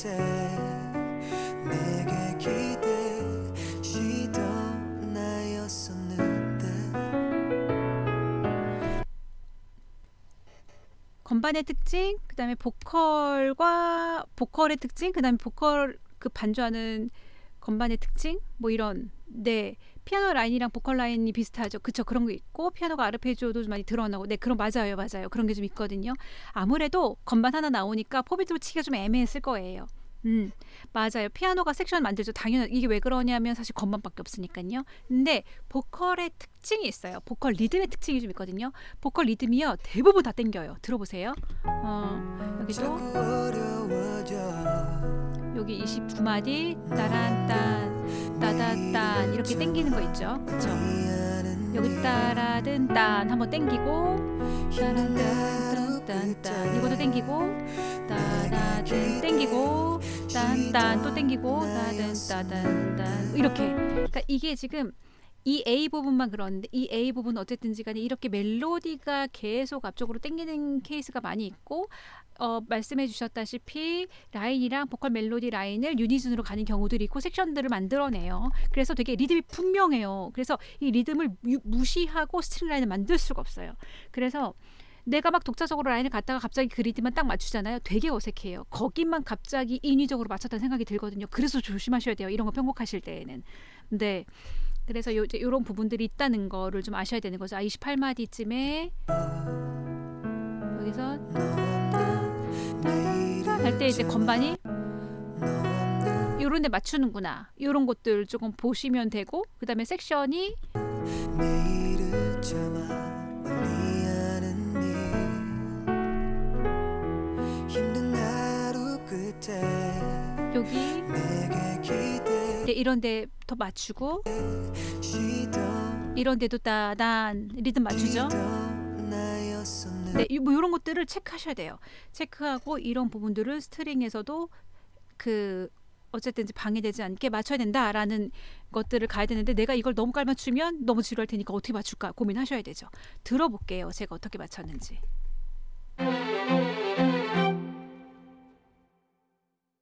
끝에 내게 기대시던 나였었는데. 건반의 특징, 그다음에 보컬과 보컬의 특징, 그다음에 보컬 그 반주하는 건반의 특징, 뭐 이런 네 피아노 라인이랑 보컬 라인이 비슷하죠. 그쵸 그런 거 있고 피아노가 아르페지오도 좀 많이 드러나고 네 그런 맞아요 맞아요. 그런 게 좀 있거든요. 아무래도 건반 하나 나오니까 포비트로 치기가 좀 애매했을 거예요. 음 맞아요. 피아노가 섹션 만들죠. 당연히 이게 왜 그러냐면 사실 건반밖에 없으니까요. 근데 보컬의 특징이 있어요. 보컬 리듬의 특징이 좀 있거든요. 보컬 리듬이요. 대부분 다 땡겨요. 들어보세요. 어 여기도 여기 29마디 따란딴 따다딴 이렇게 땡기는 거 있죠? 그쵸? 여기 따라든 딴 한번 땡기고 따란딴딴딴 이것도 땡기고 따다든 땡기고 딴딴 또 땡기고 따든 따단딴 이렇게. 그러니까 이게 지금 이 A 부분만 그런데 이 A 부분 어쨌든지 간에 이렇게 멜로디가 계속 앞쪽으로 땡기는 케이스가 많이 있고 어, 말씀해 주셨다시피 라인이랑 보컬 멜로디 라인을 unison으로 가는 경우들이 있고 섹션들을 만들어내요. 그래서 되게 리듬이 분명해요. 그래서 이 리듬을 유- 무시하고 스트링 라인을 만들 수가 없어요. 그래서 내가 막 독자적으로 라인을 갖다가 갑자기 그 리듬만 딱 맞추잖아요. 되게 어색해요. 거기만 갑자기 인위적으로 맞췄다는 생각이 들거든요. 그래서 조심하셔야 돼요. 이런 거 편곡하실 때에는. 네. 그래서 요, 이런 부분들이 있다는 거를 좀 아셔야 되는 거죠. 아, 28마디쯤에 여기서 할 때 이제 건반이 요런 데 맞추는구나. 요런 것들 조금 보시면 되고 섹션이 힘든 하루 끝에 여기 이제 이런 데더 맞추고 이런 데도 따단 리듬 맞추죠. 네, 이- 뭐 이런 것들을 체크하셔야 돼요. 체크하고 이런 부분들을 스트링에서도 그 어쨌든 이제 방해되지 않게 맞춰야 된다라는 것들을 가야 되는데 내가 이걸 너무 깔맞추면 너무 지루할 테니까 어떻게 맞출까 고민하셔야 되죠. 들어볼게요. 제가 어떻게 맞췄는지.